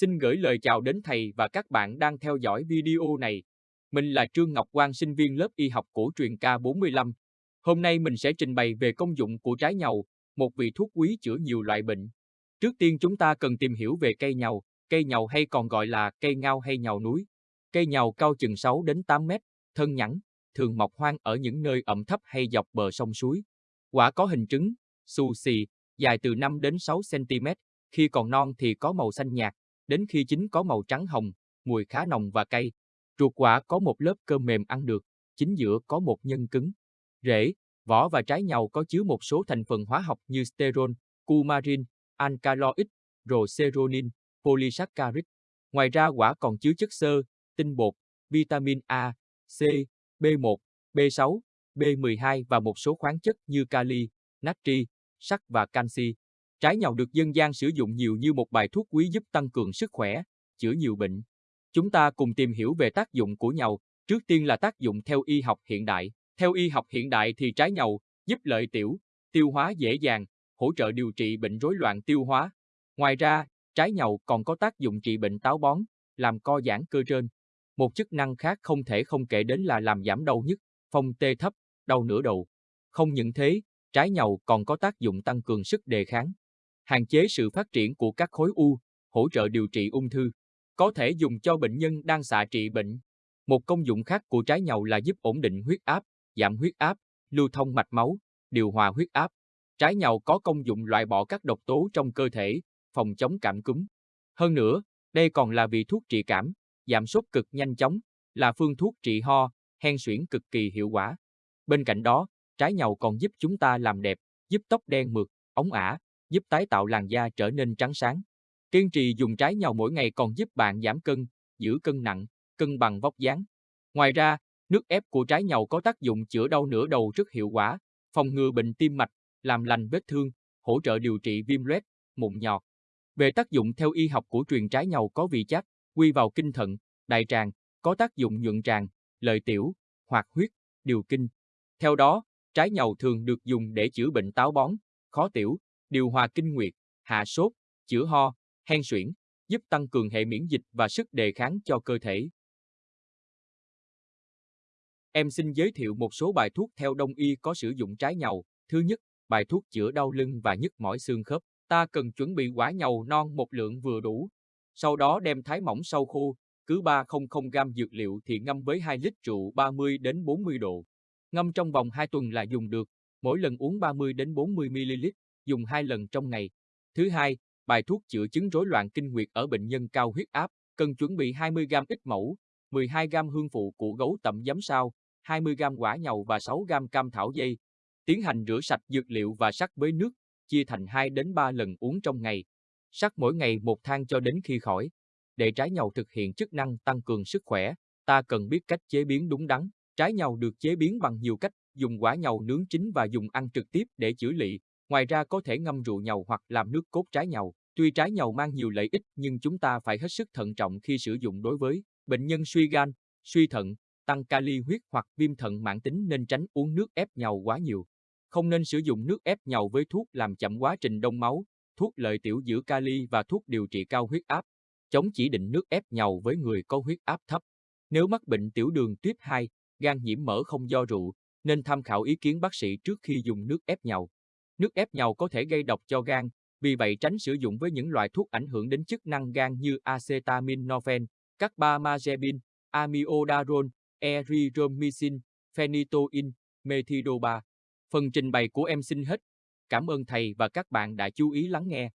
Xin gửi lời chào đến thầy và các bạn đang theo dõi video này. Mình là Trương Ngọc Quang, sinh viên lớp y học cổ truyền K45. Hôm nay mình sẽ trình bày về công dụng của trái nhầu, một vị thuốc quý chữa nhiều loại bệnh. Trước tiên chúng ta cần tìm hiểu về cây nhầu, cây nhầu hay còn gọi là cây ngao hay nhầu núi. Cây nhầu cao chừng 6 đến 8 mét, thân nhẵn, thường mọc hoang ở những nơi ẩm thấp hay dọc bờ sông suối. Quả có hình trứng, xù xì, dài từ 5 đến 6 cm, khi còn non thì có màu xanh nhạt, đến khi chín có màu trắng hồng, mùi khá nồng và cay. Ruột quả có một lớp cơm mềm ăn được, chính giữa có một nhân cứng. Rễ, vỏ và trái nhau có chứa một số thành phần hóa học như sterol, cumarin, alkaloid, roseronin, polysaccharide. Ngoài ra quả còn chứa chất xơ, tinh bột, vitamin A, C, B1, B6, B12 và một số khoáng chất như kali, natri, sắt và canxi. Trái nhàu được dân gian sử dụng nhiều như một bài thuốc quý giúp tăng cường sức khỏe, chữa nhiều bệnh. Chúng ta cùng tìm hiểu về tác dụng của nhàu, trước tiên là tác dụng theo y học hiện đại. Theo y học hiện đại thì trái nhàu giúp lợi tiểu, tiêu hóa dễ dàng, hỗ trợ điều trị bệnh rối loạn tiêu hóa. Ngoài ra, trái nhàu còn có tác dụng trị bệnh táo bón, làm co giãn cơ trên. Một chức năng khác không thể không kể đến là làm giảm đau nhức, phong tê thấp, đau nửa đầu. Không những thế, trái nhàu còn có tác dụng tăng cường sức đề kháng, hạn chế sự phát triển của các khối u, hỗ trợ điều trị ung thư. Có thể dùng cho bệnh nhân đang xạ trị bệnh. Một công dụng khác của trái nhầu là giúp ổn định huyết áp, giảm huyết áp, lưu thông mạch máu, điều hòa huyết áp. Trái nhầu có công dụng loại bỏ các độc tố trong cơ thể, phòng chống cảm cúm. Hơn nữa, đây còn là vị thuốc trị cảm, giảm sốt cực nhanh chóng, là phương thuốc trị ho, hen suyễn cực kỳ hiệu quả. Bên cạnh đó, trái nhầu còn giúp chúng ta làm đẹp, giúp tóc đen mượt, ống ả, giúp tái tạo làn da trở nên trắng sáng. Kiên trì dùng trái nhầu mỗi ngày còn giúp bạn giảm cân, giữ cân nặng, cân bằng vóc dáng. Ngoài ra, nước ép của trái nhầu có tác dụng chữa đau nửa đầu rất hiệu quả, phòng ngừa bệnh tim mạch, làm lành vết thương, hỗ trợ điều trị viêm loét, mụn nhọt. Về tác dụng theo y học của truyền trái nhầu có vị chát, quy vào kinh thận, đại tràng, có tác dụng nhuận tràng, lợi tiểu, hoạt huyết, điều kinh. Theo đó, trái nhầu thường được dùng để chữa bệnh táo bón, khó tiểu, điều hòa kinh nguyệt, hạ sốt, chữa ho, hen suyễn, giúp tăng cường hệ miễn dịch và sức đề kháng cho cơ thể. Em xin giới thiệu một số bài thuốc theo đông y có sử dụng trái nhầu. Thứ nhất, bài thuốc chữa đau lưng và nhức mỏi xương khớp. Ta cần chuẩn bị quả nhầu non một lượng vừa đủ. Sau đó đem thái mỏng sau khô, cứ 300 g dược liệu thì ngâm với 2 lít rượu 30 đến 40 độ. Ngâm trong vòng 2 tuần là dùng được, mỗi lần uống 30 đến 40 ml dùng hai lần trong ngày. Thứ hai, bài thuốc chữa chứng rối loạn kinh nguyệt ở bệnh nhân cao huyết áp, cần chuẩn bị 20g ít mẫu, 12g hương phụ của gấu tẩm giấm sao, 20g quả nhầu và 6g cam thảo dây. Tiến hành rửa sạch dược liệu và sắc với nước, chia thành 2 đến 3 lần uống trong ngày. Sắc mỗi ngày một thang cho đến khi khỏi. Để trái nhầu thực hiện chức năng tăng cường sức khỏe, ta cần biết cách chế biến đúng đắn. Trái nhầu được chế biến bằng nhiều cách, dùng quả nhầu nướng chín và dùng ăn trực tiếp để chữa lị, Ngoài ra có thể ngâm rượu nhầu hoặc làm nước cốt trái nhầu. Tuy trái nhầu mang nhiều lợi ích nhưng chúng ta phải hết sức thận trọng khi sử dụng đối với bệnh nhân suy gan, suy thận, tăng kali huyết hoặc viêm thận mãn tính nên tránh uống nước ép nhầu quá nhiều. Không nên sử dụng nước ép nhầu với thuốc làm chậm quá trình đông máu, thuốc lợi tiểu giữ kali và thuốc điều trị cao huyết áp. Chống chỉ định nước ép nhầu với người có huyết áp thấp. Nếu mắc bệnh tiểu đường tuyếp 2, gan nhiễm mỡ không do rượu, nên tham khảo ý kiến bác sĩ trước khi dùng nước ép nhầu. Nước ép nhau có thể gây độc cho gan, vì vậy tránh sử dụng với những loại thuốc ảnh hưởng đến chức năng gan như acetaminophen, carbamazepine, amiodarone, erythromycin, phenytoin, methidopa. Phần trình bày của em xin hết. Cảm ơn thầy và các bạn đã chú ý lắng nghe.